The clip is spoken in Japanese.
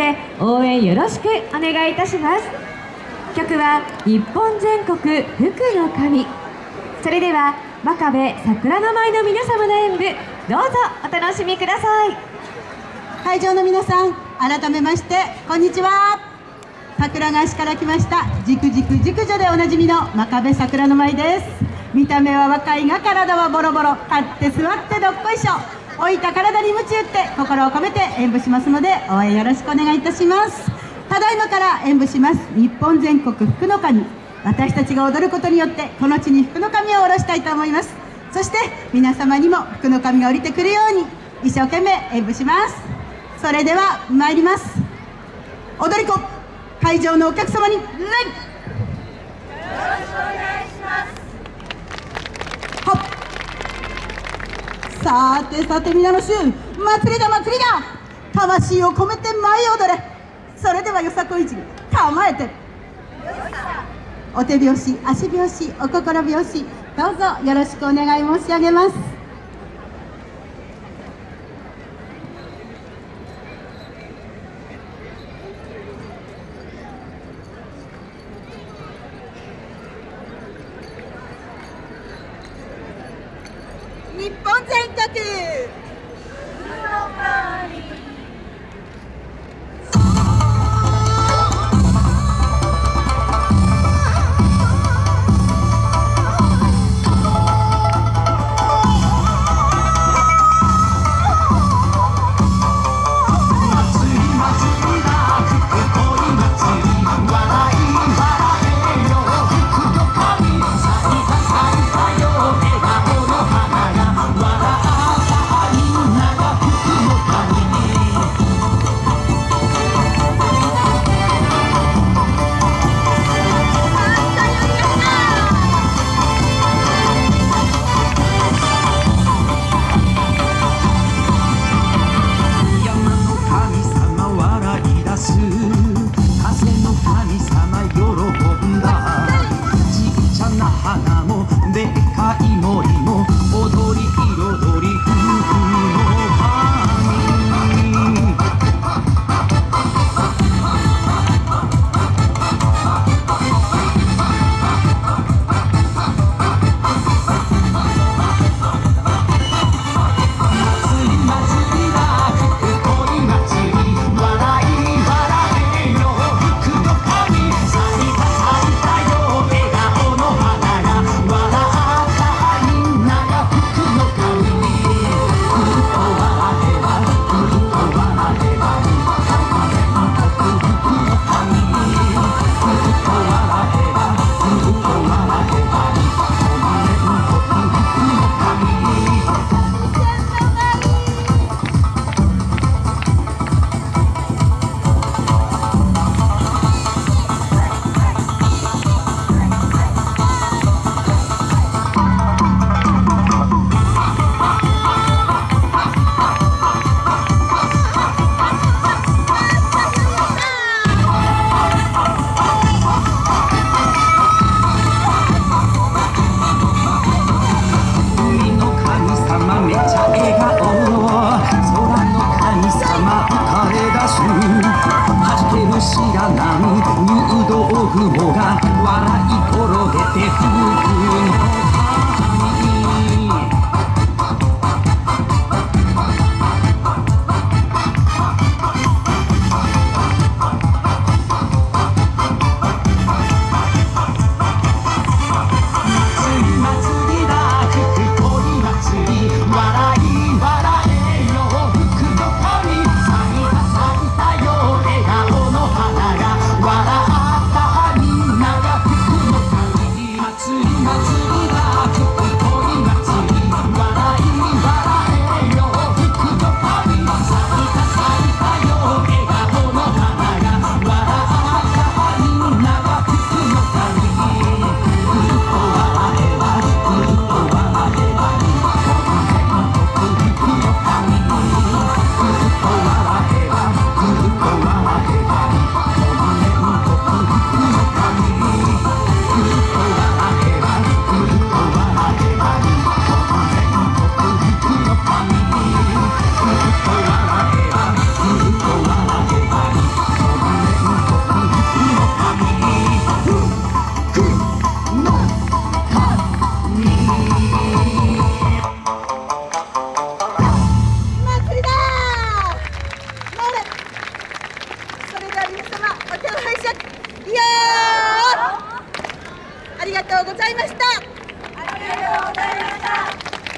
で応援よろしくお願いいたします。曲は日本全国福の神。それでは真壁桜の舞の皆様の演舞どうぞお楽しみください。会場の皆さん改めましてこんにちは。桜川市から来ましたじくじく熟女でおなじみの真壁桜の舞です。見た目は若いが体はボロボロ立って座ってどっこいしょ。置いた体に夢中って心を込めて演舞しますので応援よろしくお願いいたします。ただいまから演舞します。日本全国福の神。私たちが踊ることによってこの地に福の神を下ろしたいと思います。そして皆様にも福の神が降りてくるように一生懸命演舞します。それでは参ります。踊り子会場のお客様に礼さてさて皆の衆祭りだ祭りだ。魂を込めて舞い踊れ。それではよさこいじり構えて。お手拍子足拍子お心拍子どうぞよろしくお願い申し上げます。日本全国。ございました。ありがとうございました